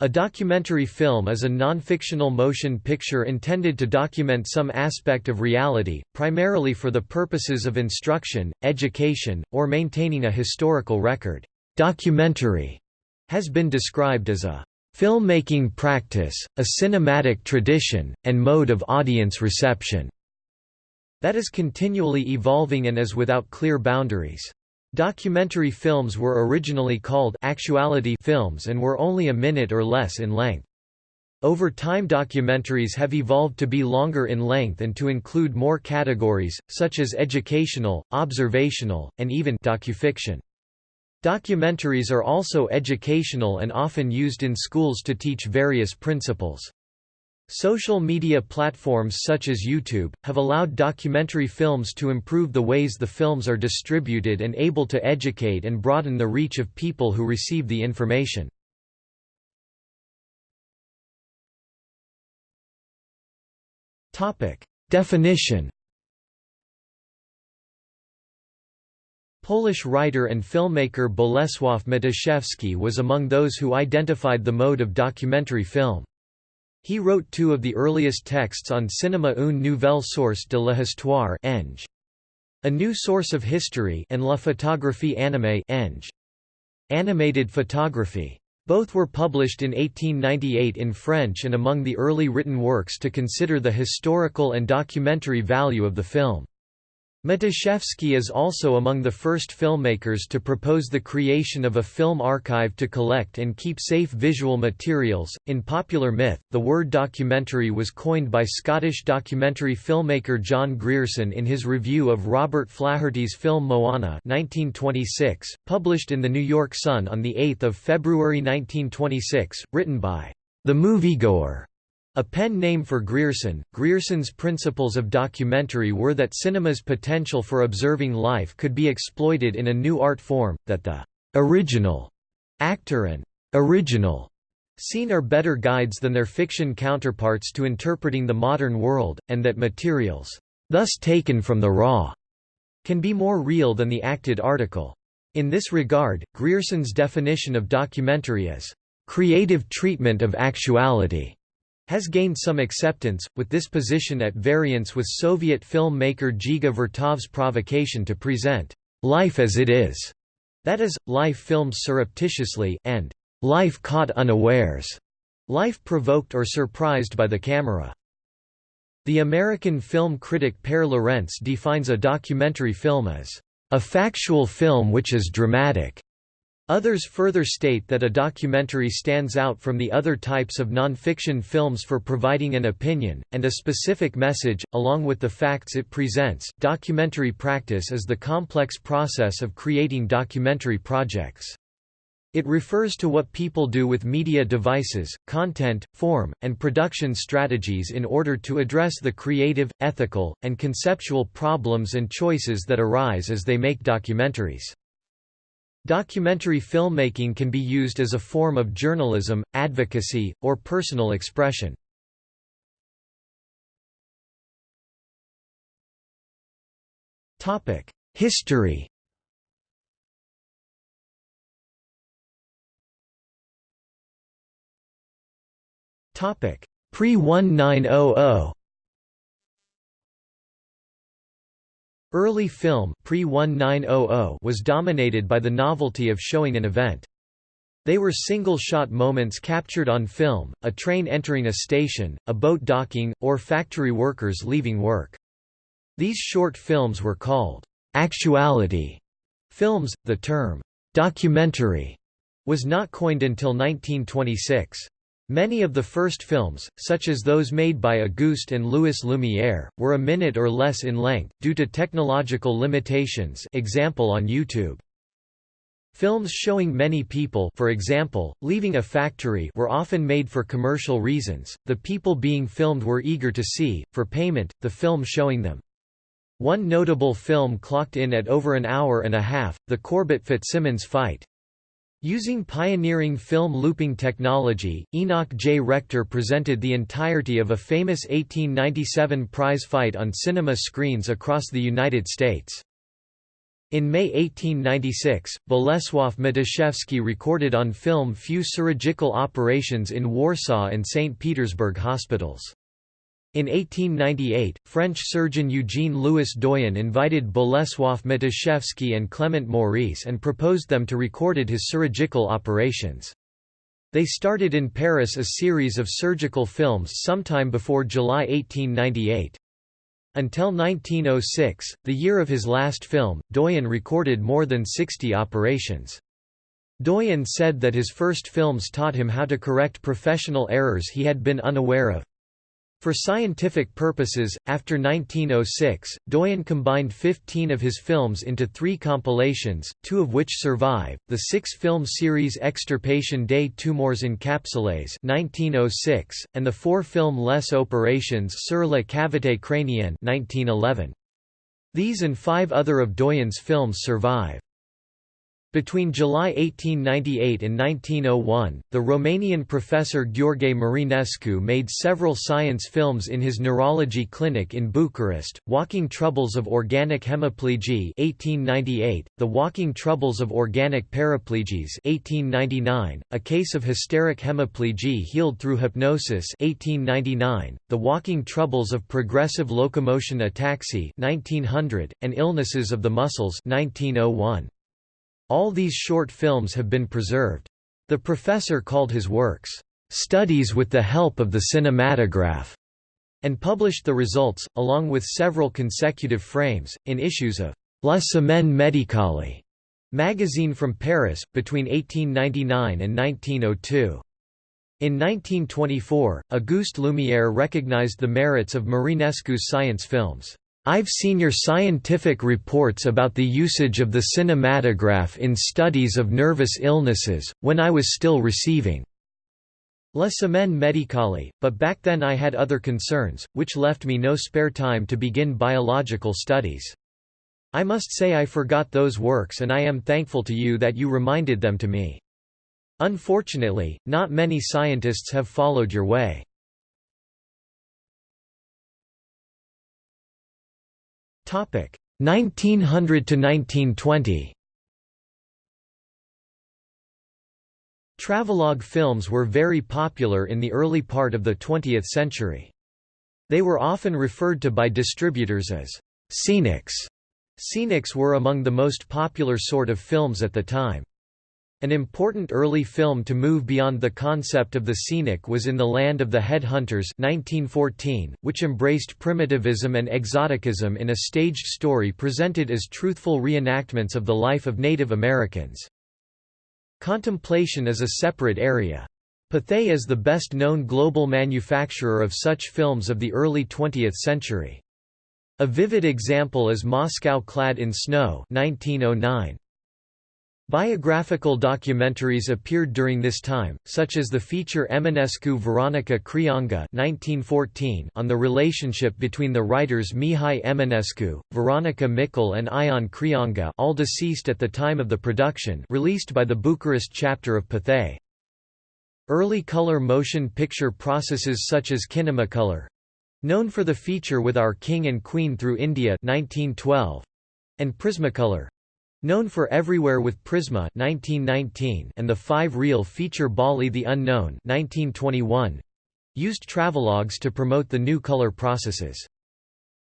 A documentary film is a non-fictional motion picture intended to document some aspect of reality, primarily for the purposes of instruction, education, or maintaining a historical record. Documentary has been described as a filmmaking practice, a cinematic tradition, and mode of audience reception that is continually evolving and is without clear boundaries. Documentary films were originally called actuality films and were only a minute or less in length. Over time documentaries have evolved to be longer in length and to include more categories, such as educational, observational, and even docufiction. Documentaries are also educational and often used in schools to teach various principles. Social media platforms such as YouTube, have allowed documentary films to improve the ways the films are distributed and able to educate and broaden the reach of people who receive the information. Definition Polish writer and filmmaker Bolesław Matuszewski was among those who identified the mode of documentary film. He wrote two of the earliest texts on cinéma une nouvelle source de l'histoire A New Source of History and La photographie animée Animated photography. Both were published in 1898 in French and among the early written works to consider the historical and documentary value of the film. Matuszewski is also among the first filmmakers to propose the creation of a film archive to collect and keep safe visual materials. In popular myth, the word documentary was coined by Scottish documentary filmmaker John Grierson in his review of Robert Flaherty's film Moana 1926, published in the New York Sun on 8 February 1926, written by the moviegoer a pen name for Grierson, Grierson's principles of documentary were that cinema's potential for observing life could be exploited in a new art form, that the original actor and original scene are better guides than their fiction counterparts to interpreting the modern world, and that materials, thus taken from the raw, can be more real than the acted article. In this regard, Grierson's definition of documentary is, "...creative treatment of actuality." Has gained some acceptance, with this position at variance with Soviet film maker Dziga Vertov's provocation to present life as it is, that is, life filmed surreptitiously, and life caught unawares, life provoked or surprised by the camera. The American film critic Pare Lorentz defines a documentary film as a factual film which is dramatic, Others further state that a documentary stands out from the other types of non-fiction films for providing an opinion, and a specific message, along with the facts it presents. Documentary practice is the complex process of creating documentary projects. It refers to what people do with media devices, content, form, and production strategies in order to address the creative, ethical, and conceptual problems and choices that arise as they make documentaries. Documentary filmmaking can be used as a form of journalism, advocacy, or personal expression. History Pre-1900 Early film pre-1900 was dominated by the novelty of showing an event. They were single-shot moments captured on film, a train entering a station, a boat docking, or factory workers leaving work. These short films were called actuality films. The term documentary was not coined until 1926. Many of the first films, such as those made by Auguste and Louis Lumière, were a minute or less in length, due to technological limitations example on YouTube. Films showing many people for example, leaving a factory were often made for commercial reasons, the people being filmed were eager to see, for payment, the film showing them. One notable film clocked in at over an hour and a half, the Corbett-Fitzsimmons fight. Using pioneering film looping technology, Enoch J. Rector presented the entirety of a famous 1897 prize fight on cinema screens across the United States. In May 1896, Bolesław Matuszewski recorded on film few surgical operations in Warsaw and St. Petersburg hospitals. In 1898, French surgeon Eugene Louis Doyen invited Bolesław Matuszewski and Clement Maurice and proposed them to recorded his surgical operations. They started in Paris a series of surgical films sometime before July 1898. Until 1906, the year of his last film, Doyen recorded more than 60 operations. Doyen said that his first films taught him how to correct professional errors he had been unaware of. For scientific purposes, after 1906, Doyen combined 15 of his films into three compilations, two of which survive, the six-film series Extirpation des Tumors encapsulés 1906, and the four-film Les Opérations sur la cavité crânienne 1911. These and five other of Doyen's films survive. Between July 1898 and 1901, the Romanian professor Gheorghe Marinescu made several science films in his neurology clinic in Bucharest, Walking Troubles of Organic Hemiplegy 1898, The Walking Troubles of Organic Paraplegies 1899, A Case of Hysteric Hemiplegy Healed Through Hypnosis 1899, The Walking Troubles of Progressive Locomotion Ataxy 1900, and Illnesses of the Muscles 1901. All these short films have been preserved. The professor called his works, "...studies with the help of the cinematograph", and published the results, along with several consecutive frames, in issues of La Semaine Médicale magazine from Paris, between 1899 and 1902. In 1924, Auguste Lumière recognized the merits of Marinescu's science films. I've seen your scientific reports about the usage of the cinematograph in studies of nervous illnesses, when I was still receiving La Semaine Médicale, but back then I had other concerns, which left me no spare time to begin biological studies. I must say I forgot those works and I am thankful to you that you reminded them to me. Unfortunately, not many scientists have followed your way. 1900 to 1920 Travelogue films were very popular in the early part of the 20th century. They were often referred to by distributors as scenics. Scenics were among the most popular sort of films at the time. An important early film to move beyond the concept of the scenic was In the Land of the Headhunters 1914, which embraced primitivism and exoticism in a staged story presented as truthful reenactments of the life of Native Americans. Contemplation is a separate area. Pathé is the best-known global manufacturer of such films of the early 20th century. A vivid example is Moscow Clad in Snow 1909. Biographical documentaries appeared during this time, such as the feature Eminescu Veronica Creangă on the relationship between the writers Mihai Eminescu, Veronica Micle and Ion Creangă all deceased at the time of the production released by the Bucharest chapter of Pathé. Early color motion picture processes such as Kinemacolor—known for the feature with Our King and Queen through India 1912, and Prismacolor Known for Everywhere with Prisma 1919 and the five-reel feature Bali the Unknown 1921, used travelogues to promote the new color processes.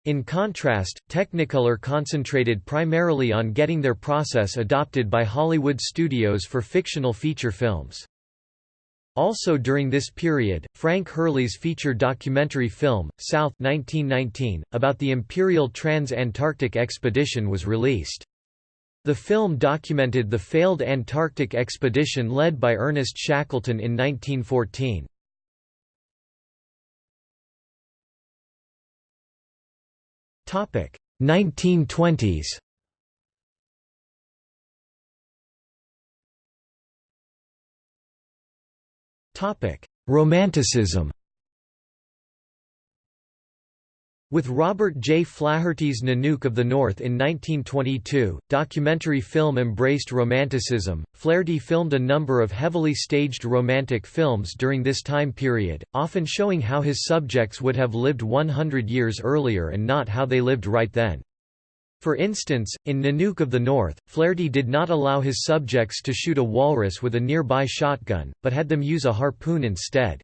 In contrast, Technicolor concentrated primarily on getting their process adopted by Hollywood studios for fictional feature films. Also during this period, Frank Hurley's feature documentary film, South 1919, about the Imperial Trans-Antarctic Expedition was released. The film documented the failed Antarctic expedition led by Ernest Shackleton in 1914. Topic 1920s. Topic Romanticism. With Robert J. Flaherty's Nanook of the North in 1922, documentary film embraced Romanticism. Flaherty filmed a number of heavily staged romantic films during this time period, often showing how his subjects would have lived 100 years earlier and not how they lived right then. For instance, in Nanook of the North, Flaherty did not allow his subjects to shoot a walrus with a nearby shotgun, but had them use a harpoon instead.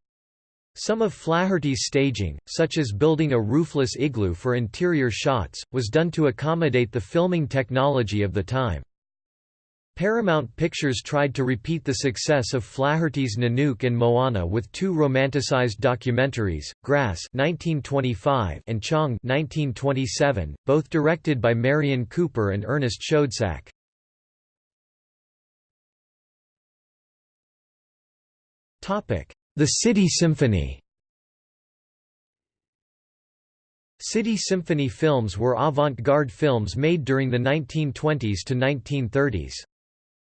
Some of Flaherty's staging, such as building a roofless igloo for interior shots, was done to accommodate the filming technology of the time. Paramount Pictures tried to repeat the success of Flaherty's Nanook and Moana with two romanticized documentaries, Grass (1925) and Chang (1927), both directed by Merian Cooper and Ernest Schoedsack. Topic: The City Symphony. City Symphony films were avant-garde films made during the 1920s to 1930s.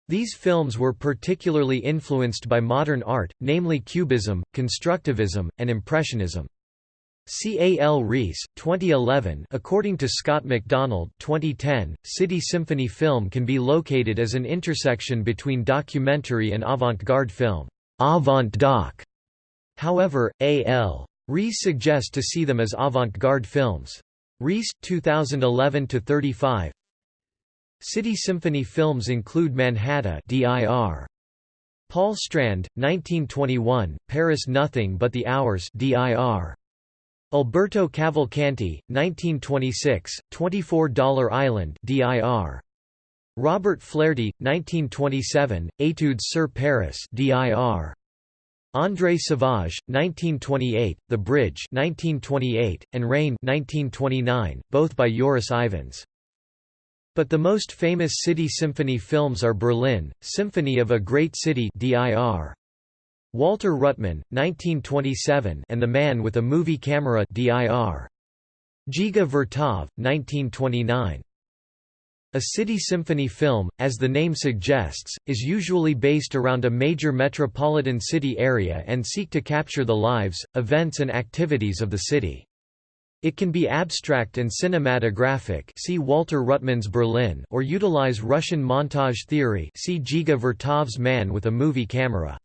These films were particularly influenced by modern art, namely Cubism, Constructivism, and Impressionism. C. A. L. Rees, 2011 According to Scott MacDonald 2010, City Symphony film can be located as an intersection between documentary and avant-garde film avant-doc". However, A. L. Rees suggests to see them as avant-garde films. Rees, 2011–35 City Symphony films include Manhattan dir. Paul Strand, 1921, Paris Nothing But the Hours dir. Alberto Cavalcanti, 1926, $24 Island dir. Robert Flaherty, 1927, Etudes sur Paris dir. André Sauvage, 1928, The Bridge 1928, and Rain 1929, both by Joris Ivens. But the most famous city symphony films are Berlin, Symphony of a Great City dir. Walter Ruttmann, 1927 and The Man with a Movie Camera dir. Dziga Vertov, 1929. A city symphony film, as the name suggests, is usually based around a major metropolitan city area and seek to capture the lives, events and activities of the city. It can be abstract and cinematographic see Walter Ruttmann's Berlin or utilize Russian montage theory see Dziga Vertov's Man with a Movie Camera.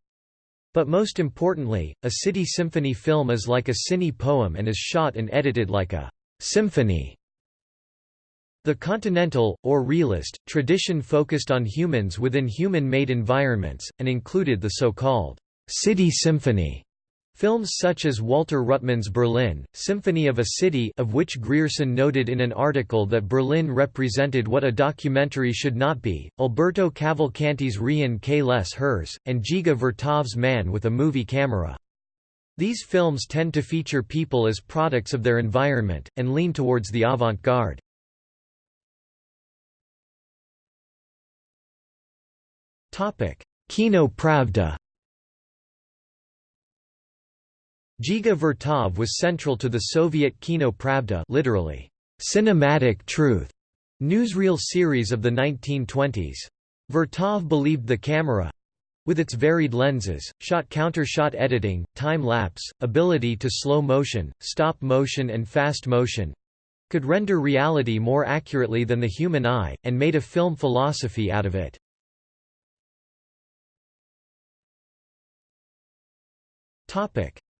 But most importantly, a city symphony film is like a cine poem and is shot and edited like a symphony. The continental, or realist, tradition focused on humans within human-made environments, and included the so-called city symphony Films such as Walter Ruttmann's Berlin, Symphony of a City of which Grierson noted in an article that Berlin represented what a documentary should not be, Alberto Cavalcanti's Rien que les Heures, and Dziga Vertov's Man with a Movie Camera. These films tend to feature people as products of their environment, and lean towards the avant-garde. Kino Pravda Dziga Vertov was central to the Soviet Kino Pravda literally, cinematic truth, newsreel series of the 1920s. Vertov believed the camera with its varied lenses, shot counter-shot editing, time-lapse, ability to slow motion, stop motion and fast motion could render reality more accurately than the human eye, and made a film philosophy out of it.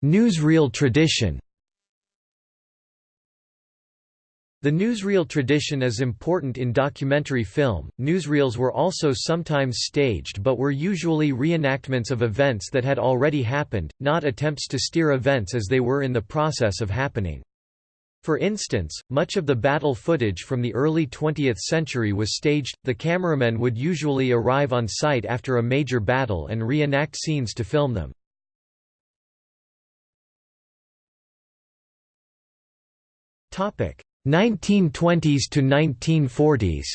Newsreel tradition The newsreel tradition is important in documentary film. Newsreels were also sometimes staged but were usually reenactments of events that had already happened, not attempts to steer events as they were in the process of happening. For instance, much of the battle footage from the early 20th century was staged. The cameramen would usually arrive on site after a major battle and reenact scenes to film them. 1920s to 1940s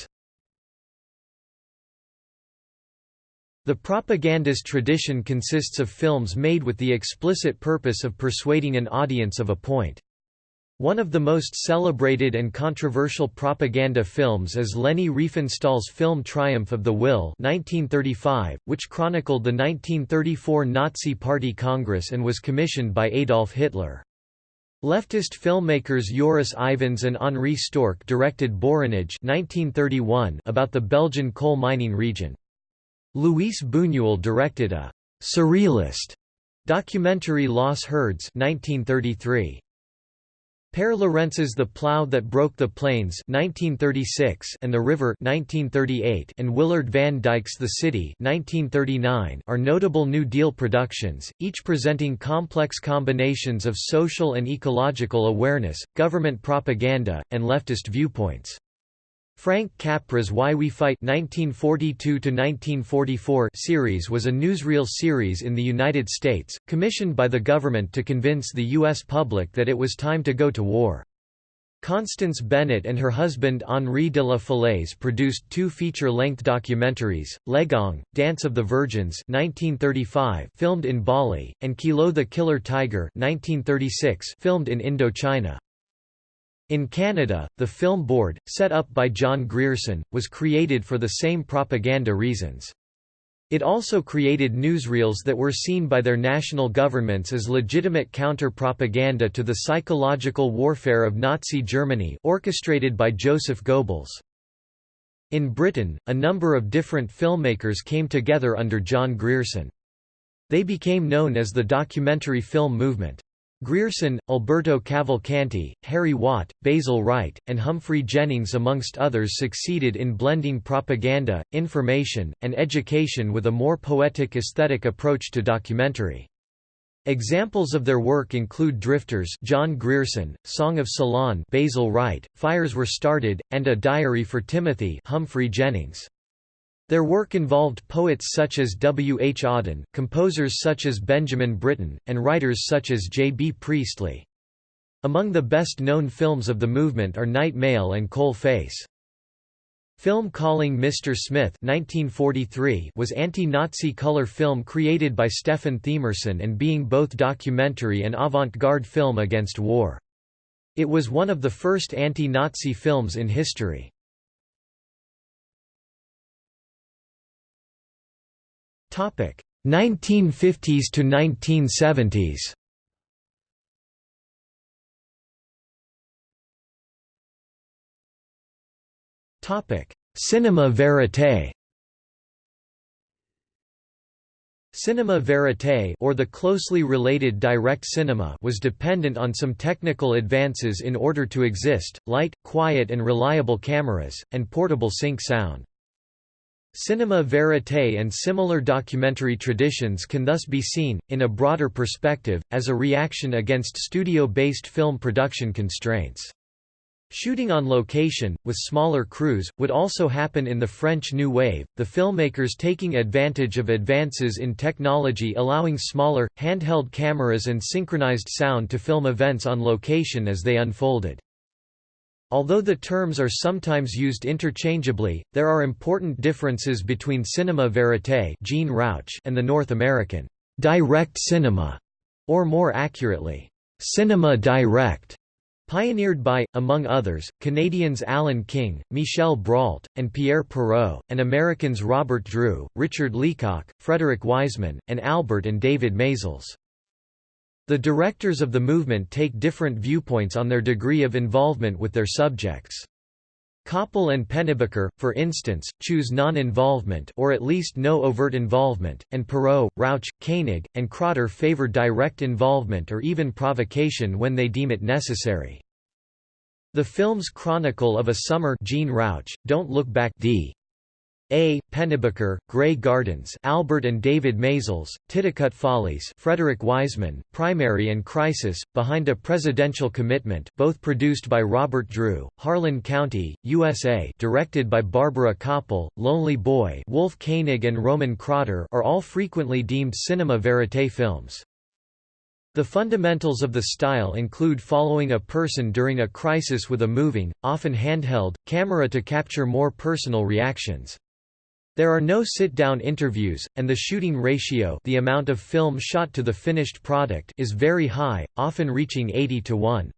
The propagandist tradition consists of films made with the explicit purpose of persuading an audience of a point. One of the most celebrated and controversial propaganda films is Leni Riefenstahl's film Triumph of the Will 1935, which chronicled the 1934 Nazi Party Congress and was commissioned by Adolf Hitler. Leftist filmmakers Joris Ivens and Henri Storck directed Borinage 1931 about the Belgian coal mining region. Luis Buñuel directed a «surrealist» documentary Las Hurdes 1933. Pare Lorentz's The Plough That Broke the Plains 1936 and The River 1938 and Willard Van Dyke's The City 1939 are notable New Deal productions, each presenting complex combinations of social and ecological awareness, government propaganda, and leftist viewpoints. Frank Capra's Why We Fight 1942 series was a newsreel series in the United States, commissioned by the government to convince the U.S. public that it was time to go to war. Constance Bennett and her husband Henri de la Falaise produced two feature-length documentaries, Legong, Dance of the Virgins 1935 filmed in Bali, and Kilou the Killer Tiger 1936 filmed in Indochina. In Canada, the Film Board, set up by John Grierson, was created for the same propaganda reasons. It also created newsreels that were seen by their national governments as legitimate counter-propaganda to the psychological warfare of Nazi Germany orchestrated by Joseph Goebbels. In Britain, a number of different filmmakers came together under John Grierson. They became known as the documentary film movement. Grierson, Alberto Cavalcanti, Harry Watt, Basil Wright, and Humphrey Jennings amongst others succeeded in blending propaganda, information, and education with a more poetic aesthetic approach to documentary. Examples of their work include Drifters John Grierson, Song of Ceylon Basil Wright, Fires Were Started, and A Diary for Timothy Humphrey Jennings. Their work involved poets such as W. H. Auden, composers such as Benjamin Britten, and writers such as J. B. Priestley. Among the best-known films of the movement are Night Mail and Coal Face. Film Calling Mr. Smith 1943 was anti-Nazi color film created by Stefan Themerson and being both documentary and avant-garde film against war. It was one of the first anti-Nazi films in history. 1950s to 1970s. Topic Cinema verite. Cinema verite or the closely related direct cinema was dependent on some technical advances in order to exist, light, quiet and reliable cameras, and portable sync sound. Cinema verite and similar documentary traditions can thus be seen, in a broader perspective, as a reaction against studio-based film production constraints. Shooting on location, with smaller crews, would also happen in the French New Wave, the filmmakers taking advantage of advances in technology allowing smaller, handheld cameras and synchronized sound to film events on location as they unfolded. Although the terms are sometimes used interchangeably, there are important differences between cinema verite Jean Rouch and the North American direct cinema, or more accurately, cinema direct, pioneered by, among others, Canadians Alan King, Michel Brault, and Pierre Perrault, and Americans Robert Drew, Richard Leacock, Frederick Wiseman, and Albert and David Maysles. The directors of the movement take different viewpoints on their degree of involvement with their subjects. Kopple and Pennebaker, for instance, choose non-involvement or at least no overt involvement, and Perrault, Rouch, Koenig, and Kroitor favor direct involvement or even provocation when they deem it necessary. The film's Chronicle of a Summer Jean Rouch, Don't Look Back D. A. Pennebaker, Grey Gardens Albert and David Maysles, Titicut Follies Frederick Wiseman, Primary and Crisis, Behind a Presidential Commitment both produced by Robert Drew, Harlan County, USA directed by Barbara Kopple, Lonely Boy Wolf Koenig and Roman Kroitor are all frequently deemed cinema verite films. The fundamentals of the style include following a person during a crisis with a moving, often handheld, camera to capture more personal reactions. There are no sit-down interviews, and the shooting ratio the amount of film shot to the finished product is very high, often reaching 80 to 1.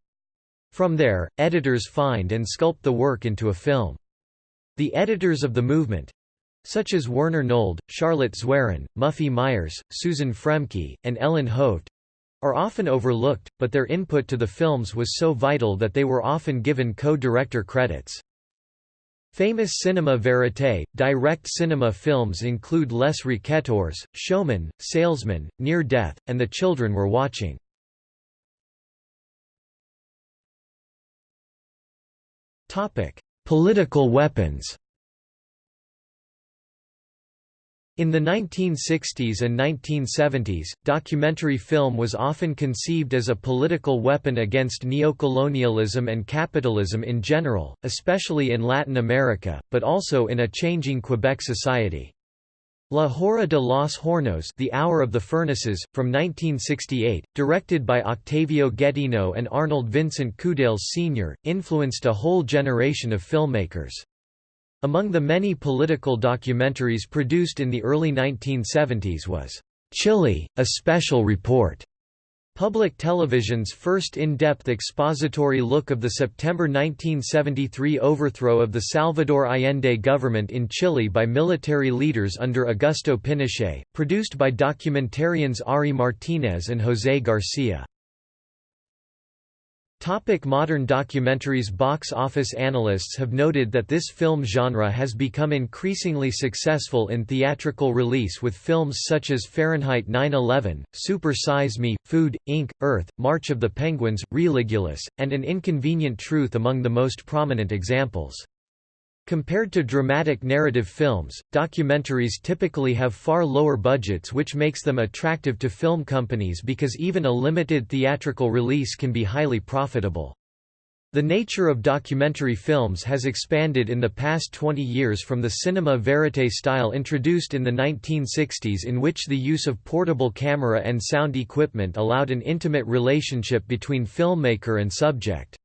From there, editors find and sculpt the work into a film. The editors of the movement—such as Werner Nold, Charlotte Zwerin, Muffy Myers, Susan Froemke, and Ellen Haupt—are often overlooked, but their input to the films was so vital that they were often given co-director credits. Famous cinema verite, direct cinema films include Les Raquetteurs, Showman, Salesman, Near Death, and The Children Were Watching. Political weapons In the 1960s and 1970s, documentary film was often conceived as a political weapon against neocolonialism and capitalism in general, especially in Latin America, but also in a changing Quebec society. La Hora de los Hornos The Hour of the Furnaces, from 1968, directed by Octavio Getino and Arnold Vincent Coudales Sr., influenced a whole generation of filmmakers. Among the many political documentaries produced in the early 1970s was, "'Chile, A Special Report' Public television's first in-depth expository look of the September 1973 overthrow of the Salvador Allende government in Chile by military leaders under Augusto Pinochet, produced by documentarians Ari Martinez and José Garcia. Topic modern documentaries Box office analysts have noted that this film genre has become increasingly successful in theatrical release with films such as Fahrenheit 9-11, Super Size Me, Food, Inc., Earth, March of the Penguins, Religulous, and An Inconvenient Truth among the most prominent examples. Compared to dramatic narrative films, documentaries typically have far lower budgets which makes them attractive to film companies because even a limited theatrical release can be highly profitable. The nature of documentary films has expanded in the past 20 years from the cinema verite style introduced in the 1960s in which the use of portable camera and sound equipment allowed an intimate relationship between filmmaker and subject.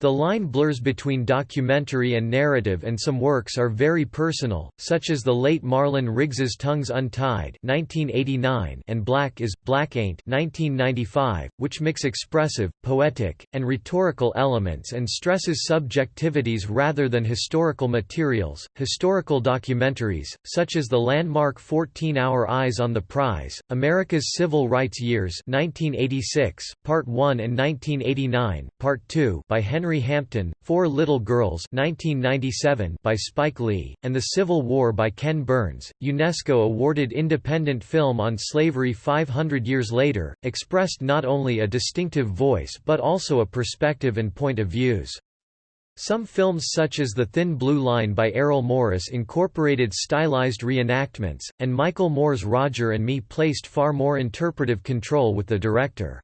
The line blurs between documentary and narrative and some works are very personal, such as the late Marlon Riggs's Tongues Untied 1989 and Black is, Black Ain't 1995, which mix expressive, poetic, and rhetorical elements and stresses subjectivities rather than historical materials. Historical documentaries, such as the landmark 14-hour Eyes on the Prize, America's Civil Rights Years 1986, Part 1 and 1989, Part 2 by Henry Henry Hampton, Four Little Girls 1997 by Spike Lee, and The Civil War by Ken Burns. UNESCO awarded independent film on slavery 500 years later, expressed not only a distinctive voice but also a perspective and point of views. Some films such as The Thin Blue Line by Errol Morris incorporated stylized reenactments, and Michael Moore's Roger and Me placed far more interpretive control with the director.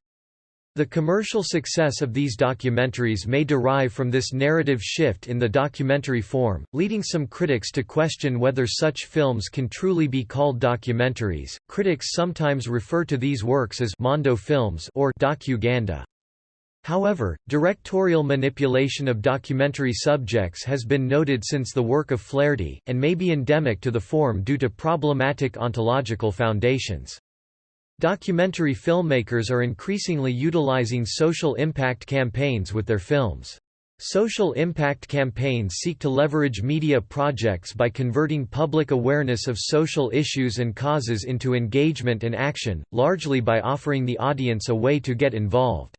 The commercial success of these documentaries may derive from this narrative shift in the documentary form, leading some critics to question whether such films can truly be called documentaries. Critics sometimes refer to these works as mondo films or docuganda. However, directorial manipulation of documentary subjects has been noted since the work of Flaherty, and may be endemic to the form due to problematic ontological foundations. Documentary filmmakers are increasingly utilizing social impact campaigns with their films. Social impact campaigns seek to leverage media projects by converting public awareness of social issues and causes into engagement and action, largely by offering the audience a way to get involved.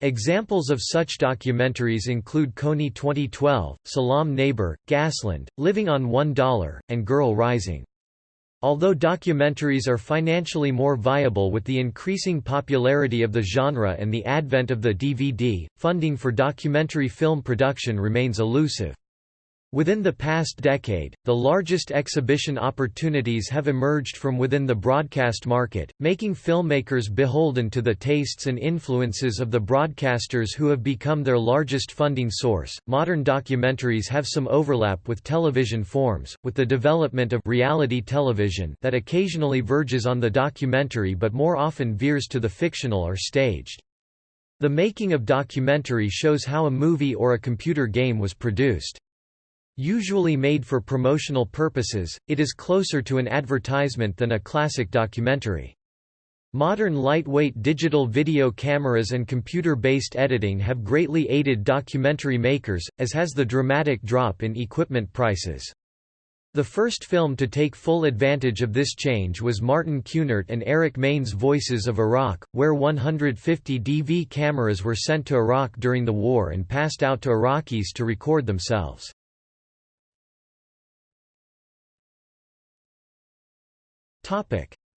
Examples of such documentaries include Kony 2012, Salam Neighbor, Gasland, Living on $1, and Girl Rising. Although documentaries are financially more viable with the increasing popularity of the genre and the advent of the DVD, funding for documentary film production remains elusive. Within the past decade, the largest exhibition opportunities have emerged from within the broadcast market, making filmmakers beholden to the tastes and influences of the broadcasters who have become their largest funding source. Modern documentaries have some overlap with television forms, with the development of reality television that occasionally verges on the documentary but more often veers to the fictional or staged. The making of documentary shows how a movie or a computer game was produced. Usually made for promotional purposes, it is closer to an advertisement than a classic documentary. Modern lightweight digital video cameras and computer-based editing have greatly aided documentary makers, as has the dramatic drop in equipment prices. The first film to take full advantage of this change was Martin Kunert and Eric Main's Voices of Iraq, where 150 DV cameras were sent to Iraq during the war and passed out to Iraqis to record themselves.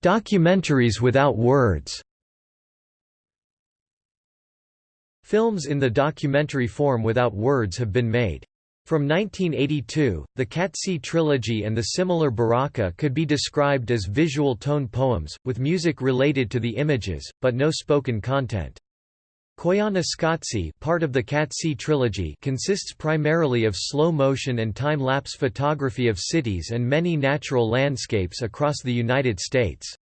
Documentaries without words. Films in the documentary form without words have been made. From 1982, the Qatsi trilogy and the similar Baraka could be described as visual tone poems, with music related to the images, but no spoken content. Koyaanisqatsi part of the Qatsi trilogy consists primarily of slow-motion and time-lapse photography of cities and many natural landscapes across the United States.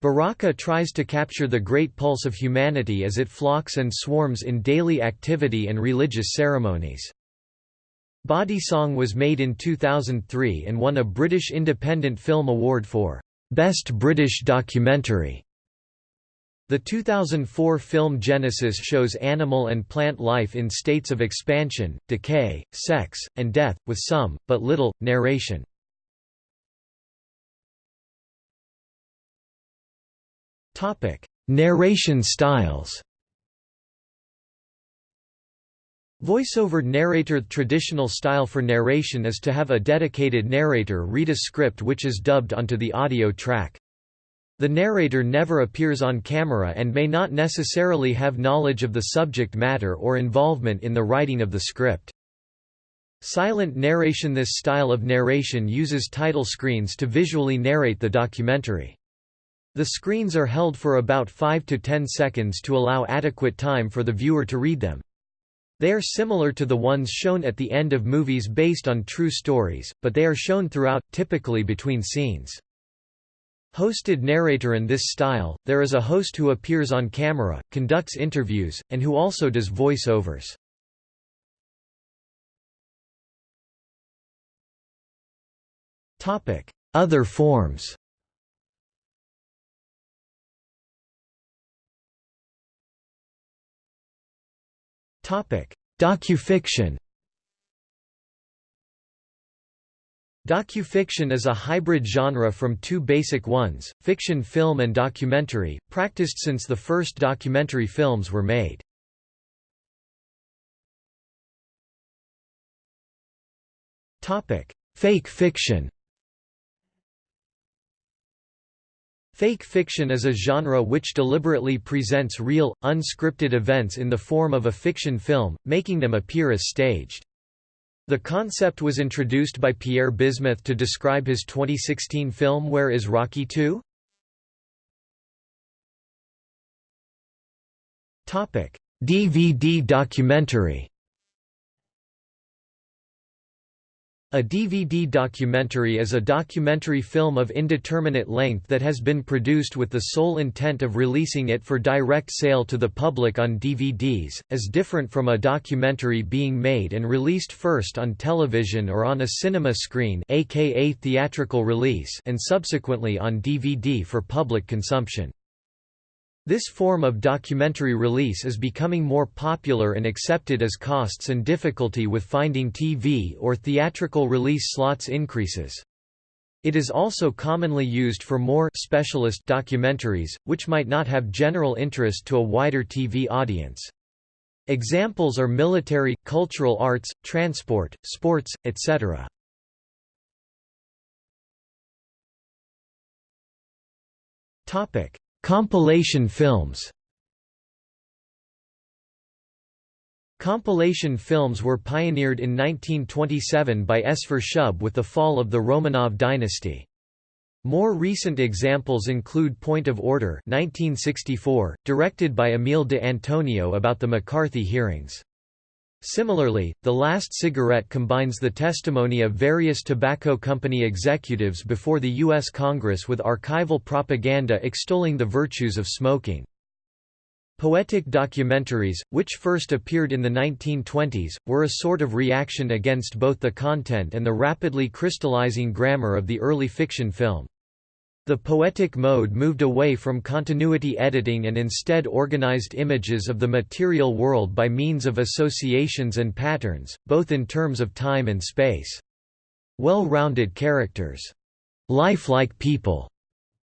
Baraka tries to capture the great pulse of humanity as it flocks and swarms in daily activity and religious ceremonies. Body Song was made in 2003 and won a British Independent Film Award for Best British Documentary. The 2004 film Genesis shows animal and plant life in states of expansion, decay, sex, and death, with some, but little, narration. Narration styles Voiceover narrator The Traditional style for narration is to have a dedicated narrator read a script which is dubbed onto the audio track. The narrator never appears on camera and may not necessarily have knowledge of the subject matter or involvement in the writing of the script. Silent narration This style of narration uses title screens to visually narrate the documentary. The screens are held for about 5 to 10 seconds to allow adequate time for the viewer to read them. They are similar to the ones shown at the end of movies based on true stories, but they are shown throughout, typically between scenes. Hosted narrator In this style, there is a host who appears on camera, conducts interviews, and who also does voiceovers. Other forms Docufiction Docufiction is a hybrid genre from two basic ones, fiction film and documentary, practiced since the first documentary films were made. Fake fiction Fake fiction is a genre which deliberately presents real, unscripted events in the form of a fiction film, making them appear as staged. The concept was introduced by Pierre Bismuth to describe his 2016 film Where is Rocky 2? DVD documentary A DVD documentary is a documentary film of indeterminate length that has been produced with the sole intent of releasing it for direct sale to the public on DVDs, as different from a documentary being made and released first on television or on a cinema screen aka theatrical release and subsequently on DVD for public consumption. This form of documentary release is becoming more popular and accepted as costs and difficulty with finding TV or theatrical release slots increases. It is also commonly used for more specialist documentaries, which might not have general interest to a wider TV audience. Examples are military, cultural arts, transport, sports, etc. Topic: Compilation films Compilation films were pioneered in 1927 by Esfir Shub with the fall of the Romanov dynasty. More recent examples include Point of Order 1964, directed by Emile de Antonio about the McCarthy hearings. Similarly, The Last Cigarette combines the testimony of various tobacco company executives before the U.S. Congress with archival propaganda extolling the virtues of smoking. Poetic documentaries, which first appeared in the 1920s, were a sort of reaction against both the content and the rapidly crystallizing grammar of the early fiction film. The poetic mode moved away from continuity editing and instead organized images of the material world by means of associations and patterns, both in terms of time and space. Well-rounded characters, lifelike people,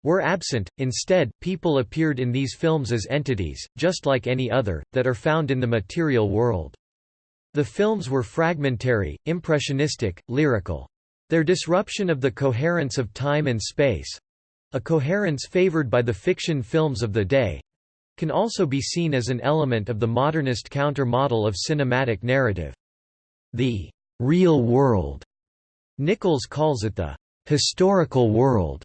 were absent, instead, people appeared in these films as entities, just like any other, that are found in the material world. The films were fragmentary, impressionistic, lyrical. Their disruption of the coherence of time and space, a coherence favored by the fiction films of the day can also be seen as an element of the modernist counter-model of cinematic narrative. The real world, Nichols calls it the historical world,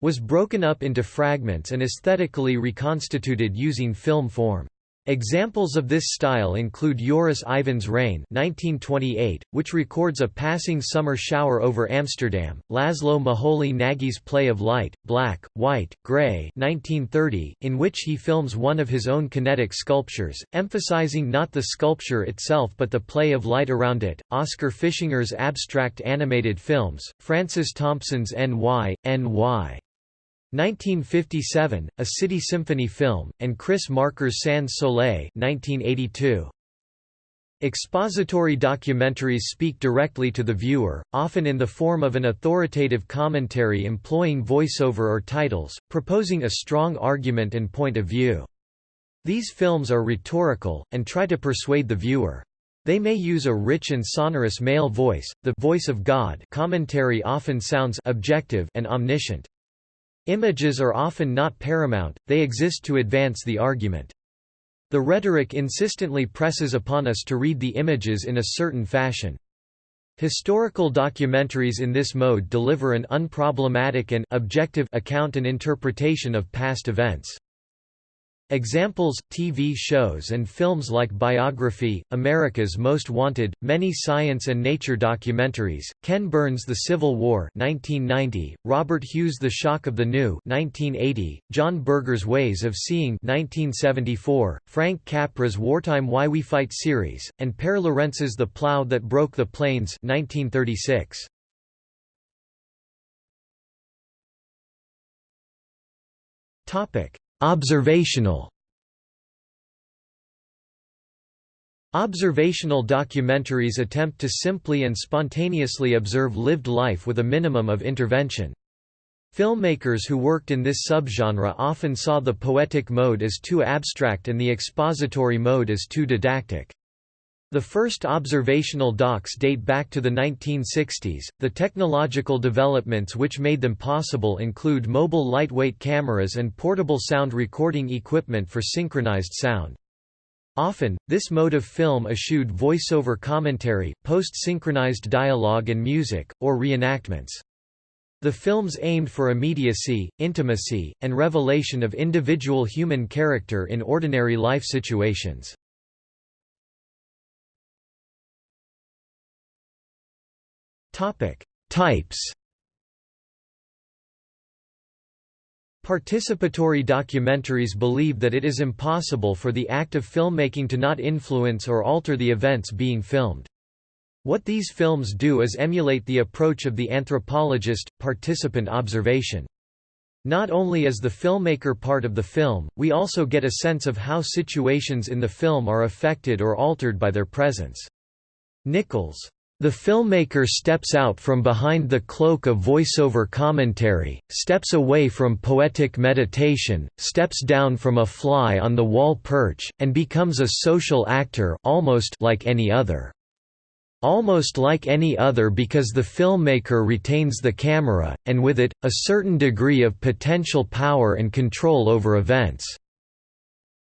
was broken up into fragments and aesthetically reconstituted using film form. Examples of this style include Joris Ivens' Rain 1928, which records a passing summer shower over Amsterdam, Laszlo Moholy Nagy's play of Light, Black, White, Grey 1930, in which he films one of his own kinetic sculptures, emphasizing not the sculpture itself but the play of light around it, Oskar Fischinger's abstract animated films, Francis Thompson's N.Y., N.Y. 1957, a City Symphony film, and Chris Marker's Sans Soleil 1982. Expository documentaries speak directly to the viewer, often in the form of an authoritative commentary employing voiceover or titles, proposing a strong argument and point of view. These films are rhetorical, and try to persuade the viewer. They may use a rich and sonorous male voice, the voice of God commentary often sounds objective and omniscient. Images are often not paramount, they exist to advance the argument. The rhetoric insistently presses upon us to read the images in a certain fashion. Historical documentaries in this mode deliver an unproblematic and objective account and interpretation of past events. Examples, TV shows and films like Biography, America's Most Wanted, many science and nature documentaries, Ken Burns' The Civil War 1990, Robert Hughes' The Shock of the New 1980, John Berger's Ways of Seeing 1974, Frank Capra's Wartime Why We Fight series, and Pare Lorentz's The Plow That Broke the Plains 1936. Observational Observational documentaries attempt to simply and spontaneously observe lived life with a minimum of intervention. Filmmakers who worked in this subgenre often saw the poetic mode as too abstract and the expository mode as too didactic. The first observational docs date back to the 1960s. The technological developments which made them possible include mobile lightweight cameras and portable sound recording equipment for synchronized sound. Often, this mode of film eschewed voiceover commentary, post-synchronized dialogue and music, or reenactments. The films aimed for immediacy, intimacy, and revelation of individual human character in ordinary life situations. Topic: Types. Participatory documentaries believe that it is impossible for the act of filmmaking to not influence or alter the events being filmed. What these films do is emulate the approach of the anthropologist, participant observation. Not only is the filmmaker part of the film, we also get a sense of how situations in the film are affected or altered by their presence. Nichols the filmmaker steps out from behind the cloak of voiceover commentary, steps away from poetic meditation, steps down from a fly-on-the-wall perch, and becomes a social actor almost like any other. Almost like any other because the filmmaker retains the camera, and with it, a certain degree of potential power and control over events.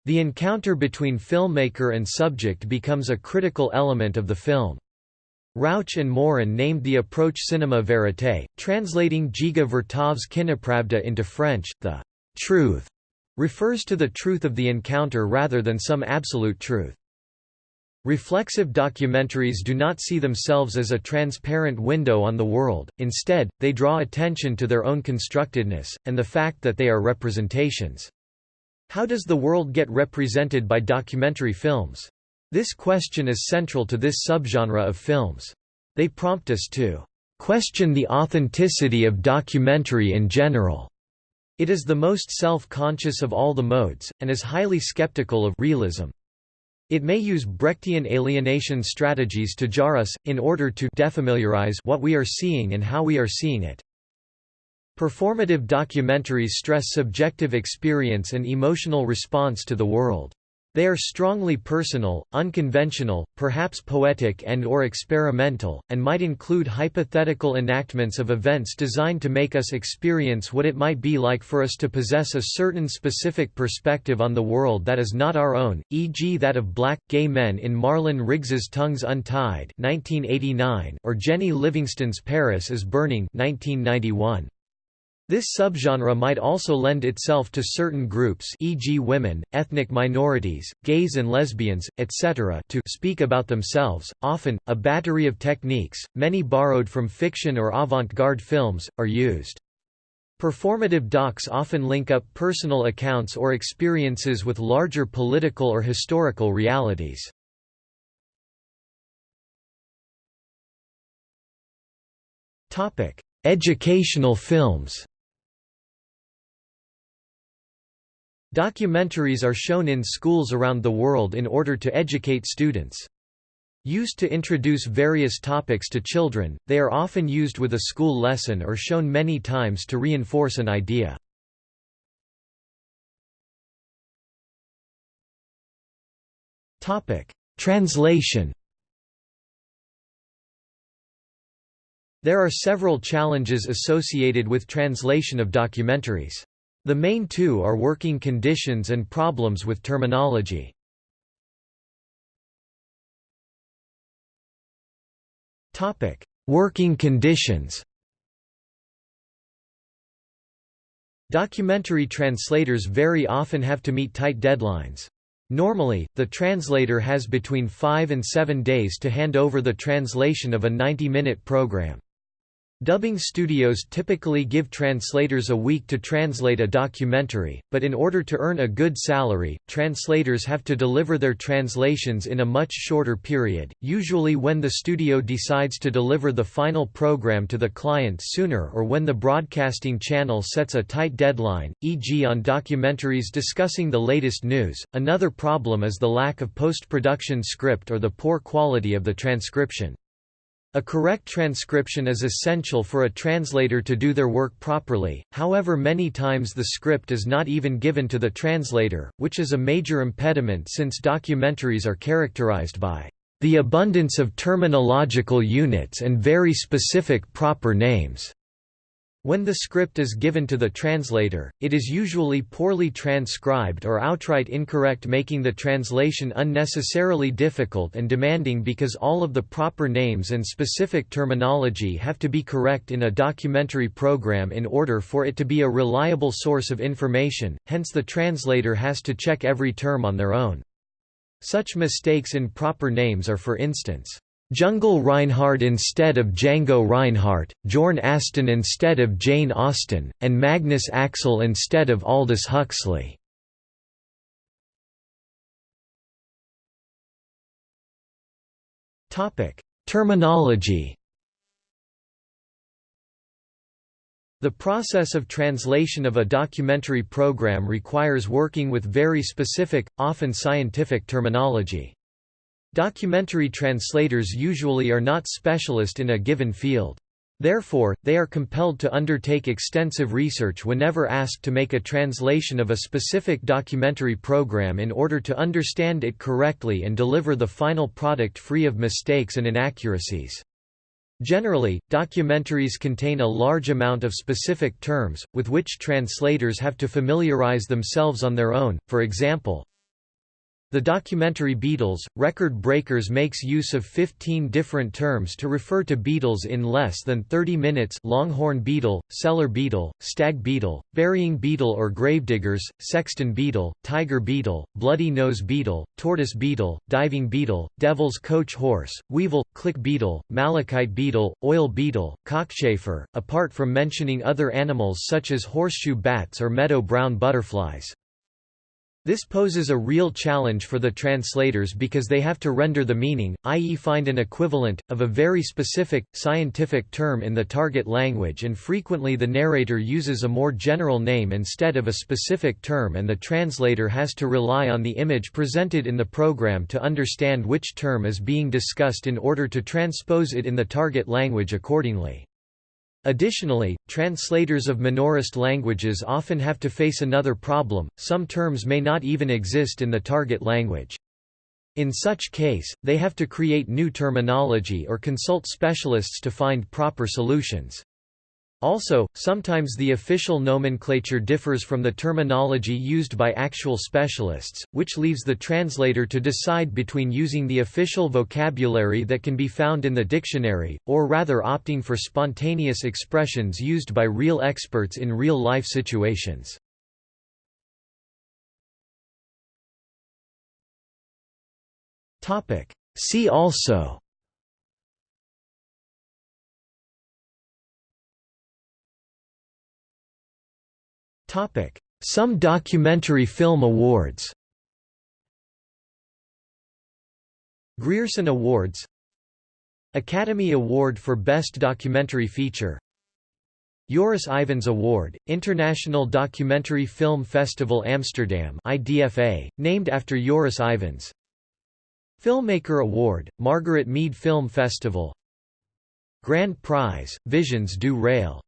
The encounter between filmmaker and subject becomes a critical element of the film. Rouch and Morin named the approach cinema verité, translating Dziga Vertov's Kinopravda into French, the truth refers to the truth of the encounter rather than some absolute truth. Reflexive documentaries do not see themselves as a transparent window on the world, instead, they draw attention to their own constructedness, and the fact that they are representations. How does the world get represented by documentary films? This question is central to this subgenre of films. They prompt us to question the authenticity of documentary in general. It is the most self-conscious of all the modes, and is highly skeptical of realism. It may use Brechtian alienation strategies to jar us, in order to defamiliarize what we are seeing and how we are seeing it. Performative documentaries stress subjective experience and emotional response to the world. They are strongly personal, unconventional, perhaps poetic and or experimental, and might include hypothetical enactments of events designed to make us experience what it might be like for us to possess a certain specific perspective on the world that is not our own, e.g. that of black, gay men in Marlon Riggs's Tongues Untied 1989, or Jennie Livingston's Paris is Burning 1991. This subgenre might also lend itself to certain groups e.g. women, ethnic minorities, gays and lesbians, etc. to speak about themselves. Often, a battery of techniques, many borrowed from fiction or avant-garde films, are used. Performative docs often link up personal accounts or experiences with larger political or historical realities. Educational films Documentaries are shown in schools around the world in order to educate students. Used to introduce various topics to children, they are often used with a school lesson or shown many times to reinforce an idea. Translation There are several challenges associated with translation of documentaries. The main two are working conditions and problems with terminology. Topic: Working conditions Documentary translators very often have to meet tight deadlines. Normally, the translator has between 5 and 7 days to hand over the translation of a 90-minute program. Dubbing studios typically give translators a week to translate a documentary, but in order to earn a good salary, translators have to deliver their translations in a much shorter period, usually when the studio decides to deliver the final program to the client sooner or when the broadcasting channel sets a tight deadline, e.g. on documentaries discussing the latest news. Another problem is the lack of post-production script or the poor quality of the transcription. A correct transcription is essential for a translator to do their work properly, however many times the script is not even given to the translator, which is a major impediment since documentaries are characterized by the abundance of terminological units and very specific proper names. When the script is given to the translator, it is usually poorly transcribed or outright incorrect making the translation unnecessarily difficult and demanding because all of the proper names and specific terminology have to be correct in a documentary program in order for it to be a reliable source of information, hence the translator has to check every term on their own. Such mistakes in proper names are for instance, Jungle Reinhardt instead of Django Reinhardt, Jorn Aston instead of Jane Austen, and Magnus Axel instead of Aldous Huxley. Terminology The process of translation of a documentary program requires working with very specific, often scientific terminology. Documentary translators usually are not specialist in a given field. Therefore, they are compelled to undertake extensive research whenever asked to make a translation of a specific documentary program in order to understand it correctly and deliver the final product free of mistakes and inaccuracies. Generally, documentaries contain a large amount of specific terms, with which translators have to familiarize themselves on their own, for example, the documentary Beetles, Record Breakers makes use of 15 different terms to refer to beetles in less than 30 minutes longhorn beetle, cellar beetle, stag beetle, burying beetle or gravediggers, sexton beetle, tiger beetle, bloody nose beetle, tortoise beetle, diving beetle, devil's coach horse, weevil, click beetle, malachite beetle, oil beetle, cockchafer, apart from mentioning other animals such as horseshoe bats or meadow brown butterflies. This poses a real challenge for the translators because they have to render the meaning, i.e. find an equivalent, of a very specific, scientific term in the target language and frequently the narrator uses a more general name instead of a specific term and the translator has to rely on the image presented in the program to understand which term is being discussed in order to transpose it in the target language accordingly. Additionally, translators of minorist languages often have to face another problem, some terms may not even exist in the target language. In such case, they have to create new terminology or consult specialists to find proper solutions. Also, sometimes the official nomenclature differs from the terminology used by actual specialists, which leaves the translator to decide between using the official vocabulary that can be found in the dictionary, or rather opting for spontaneous expressions used by real experts in real-life situations. See also Some documentary film awards. Grierson Awards. Academy Award for Best Documentary Feature. Joris Ivens Award, International Documentary Film Festival Amsterdam IDFA, named after Joris Ivens Filmmaker Award, Margaret Mead Film Festival. Grand Prize, Visions du Réel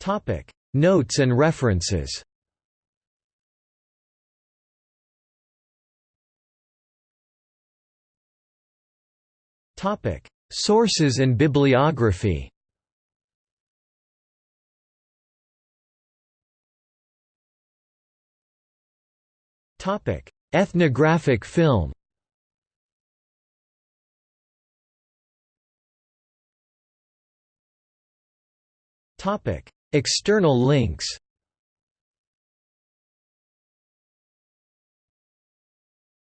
Topic: Notes and references. Topic: Sources and bibliography. Topic: Ethnographic film. Topic: External links